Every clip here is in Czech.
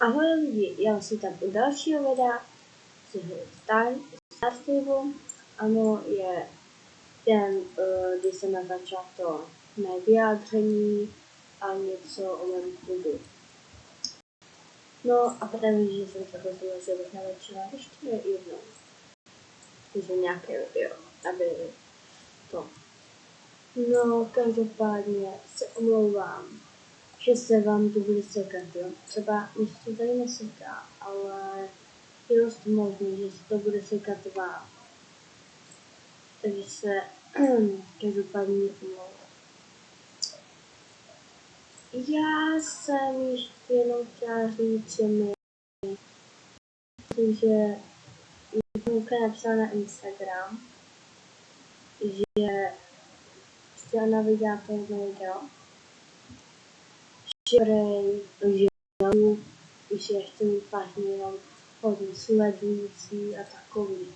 Ahoj lidi, já si tam u dalšího videa z Star, Stable. Ano, je den, uh, kdy jsem natáčela to mé vyjádření a něco o mém klubu. No a právě, že jsem se rozhodla, že bych natočila ještě jednou. Takže nějaké video, aby to. No, každopádně se omlouvám že se vám to bude sekat, jo. Třeba mi se tady neseká, ale je dost možný, že se to bude sekat vám. Takže se každopádně omlouvám. Já jsem ještě jenom chtěla říct, že mi že Luka napsala na Instagram, že chtěla na videa to video Mít vlastně jenom hodně sledující a takový.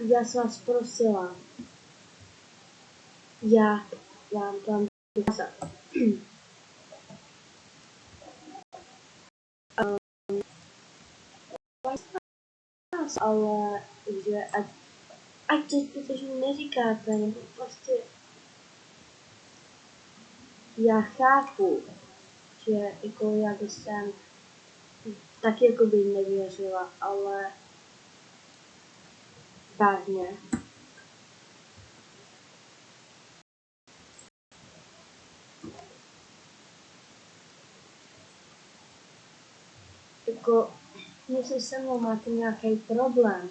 Já jsem vás prosila, já vám tam ukázat. ale že ať ať to zbytečně neříkáte, nebo prostě já chápu, že jako já bych jsem taky jako by nevěřila, ale vážně. Jako, jestli se mnou máte nějaký problém,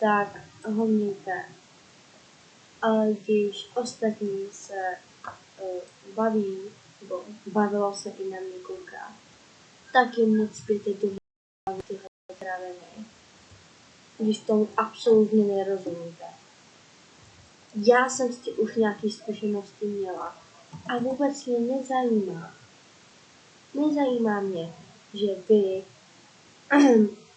tak ho mějte. Ale když ostatní se uh, baví, nebo bavilo se i na mě kouká, tak jim necpěte do tyhle traviny, když tomu absolutně nerozumíte. Já jsem s tím už nějaké zkušenosti měla a vůbec mě nezajímá. Nezajímá mě, že vy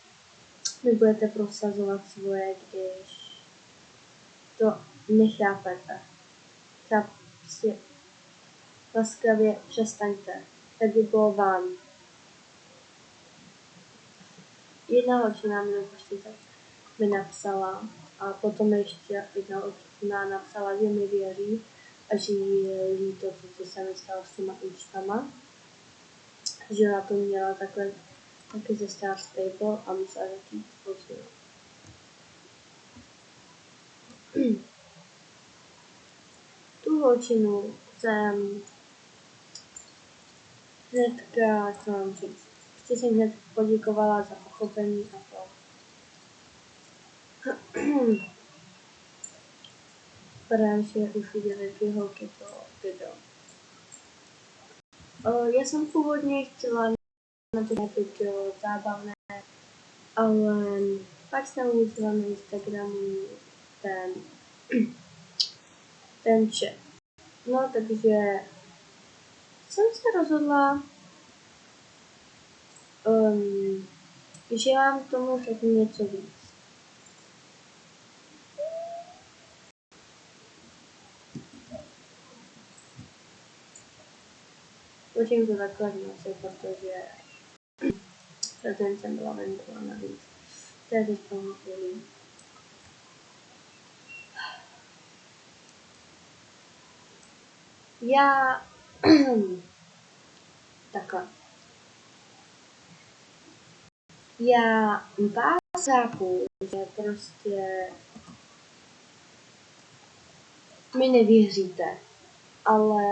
vy budete prosazovat svoje, když to nechápete. Prostě laskavě přestaňte. Tak by bylo vám. Jedna holčina mi tak mi napsala a potom ještě jedna holčina napsala, že mi věří a že jí je líto, co se mi stalo s těma účtama. Že na to měla takhle taky ze Star Stable a musela začít později. tu holčinu jsem hnedka, co mám říct, chci si hned poděkovala za pochopení a to. Právě, že už viděli dvě holky to video. Já jsem původně chtěla na to video zábavné, ale pak jsem uviděla na Instagramu ten, ten chat. No, takže jsem se rozhodla, um, že vám tomu řeknu něco víc. Počím to takhle protože ten jsem byla venku a navíc. To je teď chvíli. Já takhle. Já vás chápu, že prostě mi nevěříte, ale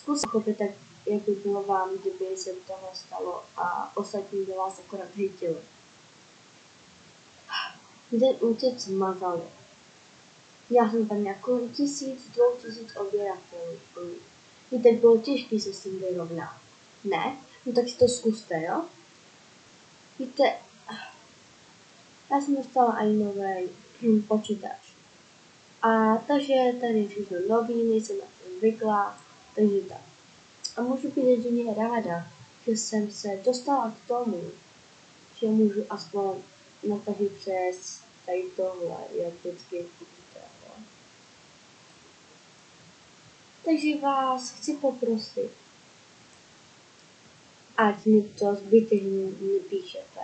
zkus pochopit, jak by bylo vám, kdyby se tohle stalo a ostatní by vás akorát hejtili. Ten útěc mazali. Já jsem tam jako tisíc, dvou tisíc odběratelů. Víte, bylo těžké se s tím vyrovnat. Ne? No tak si to zkuste, jo? Víte, já jsem dostala i nový počítač. A takže tady je všechno nový, nejsem na to zvyklá, takže tak. A můžu být jedině ráda, že jsem se dostala k tomu, že můžu aspoň natažit přes tady tohle, jak vždycky vidíte. Takže vás chci poprosit, ať mi to zbytečně nepíšete.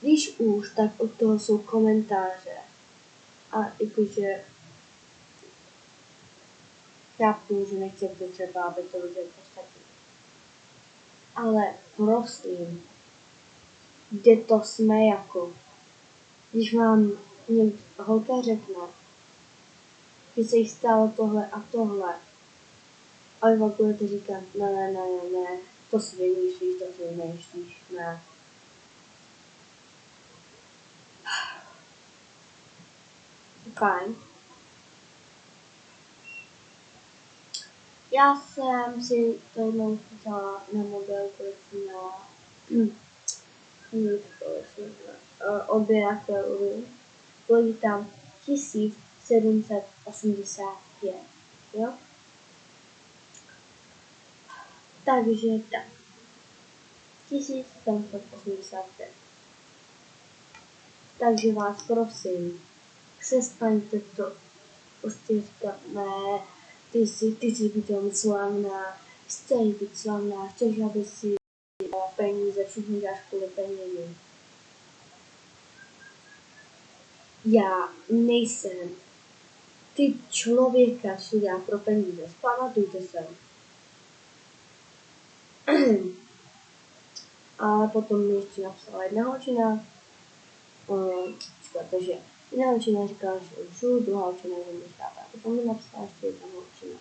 Když už, tak od toho jsou komentáře. A jakože chápu, že nechcete třeba, aby to viděl ostatní. Ale prosím, kde to jsme jako? Když vám holka řekne, že se jí stalo tohle a tohle, a vy vám budete říkat, ne, ne, ne, ne, ne, to si vymýšlíš, to si vymýšlíš, ne. Fajn. Já jsem si to jednou chytala na mobil, když jsem měla hm, odběratelů. Bylo tam 1785, jo? Takže tak. 1785. Takže vás prosím, přestaňte to prostě říkat, ne, ty jsi, ty jsi být slavná, chceš být slavná, chceš, aby si peníze, děláš kvůli penězům. Já nejsem ty člověka, co dělá pro peníze. Pamatujte se. A potom mi ještě napsala jedna holčina, um, protože jedna holčina říkala, že lžu, druhá holčina, že mi. A potom mi napsala ještě jedna holčina.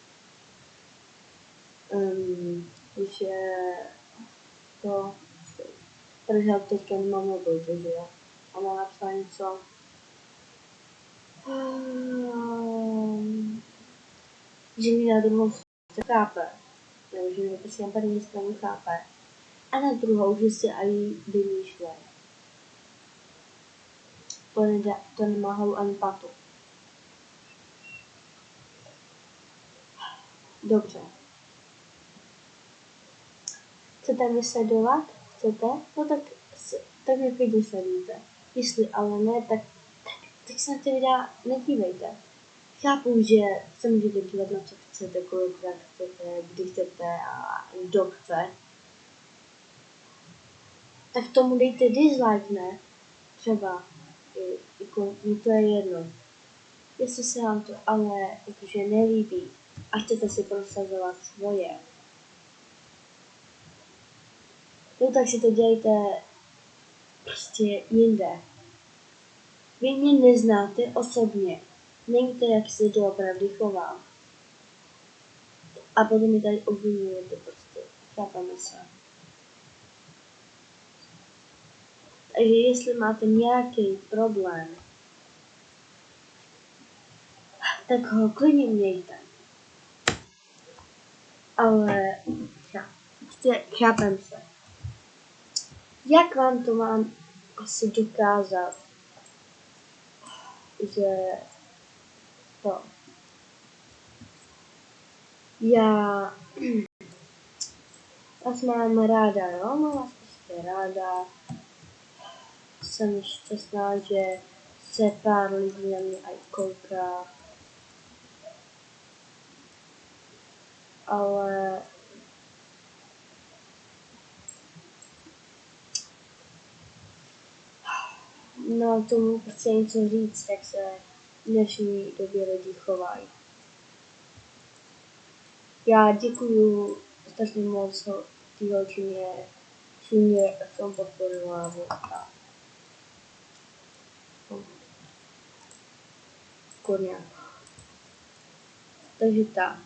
Um, že to, protože teďka nemám mobil, takže ona napsala něco, um, že mi na druhou stranu chápe, nebo že mi prostě na první stranu chápe, a na druhou, že si ani vymýšlej. Hlavu ani patu. Dobře. Chcete mě sledovat? Chcete? No tak, tak mě klidně sledujte. Jestli ale ne, tak, tak, tak se na ty videa nedívejte. Chápu, že se můžete dívat na co chcete, kolikrát chcete, kdy chcete a kdo chce tak tomu dejte dislike, ne? Třeba, jako, mi to je jedno. Jestli se vám to ale jakože nelíbí a chcete si prosazovat svoje, no tak si to dělejte prostě jinde. Vy mě neznáte osobně. Nevíte, jak se doopravdy chovám. A potom mi tady obvinujete prostě. Chápeme se. Takže jestli máte nějaký problém, tak ho klidně mějte. Ale prostě chápem se. Jak vám to mám asi dokázat, že to já vás mám ráda, jo? Mám vás prostě ráda jsem šťastná, že se pár lidí na mě aj kouká. Ale no tomu prostě něco říct, jak se v dnešní době lidi chovají. Já děkuju strašně moc té holčině, že mě v tom podporovala. Koně. Takže tak.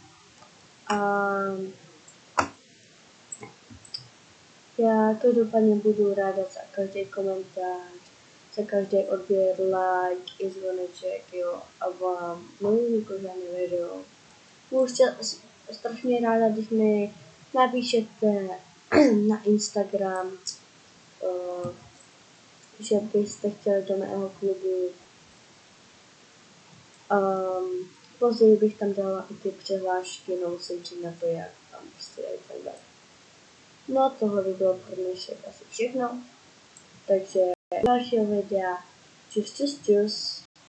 A já každopádně budu ráda za každý komentář, za každý odběr, like i zvoneček, jo, a vám nový kořený video. Budu strašně ráda, když mi napíšete na Instagram, uh, že byste chtěli do mého klubu Um, později bych tam dala i ty přihlášky, no musím přijít na to, jak tam prostě je tak dále. No tohle by bylo pro dnešek asi všechno. Takže dalšího videa. Čus, čus, čus.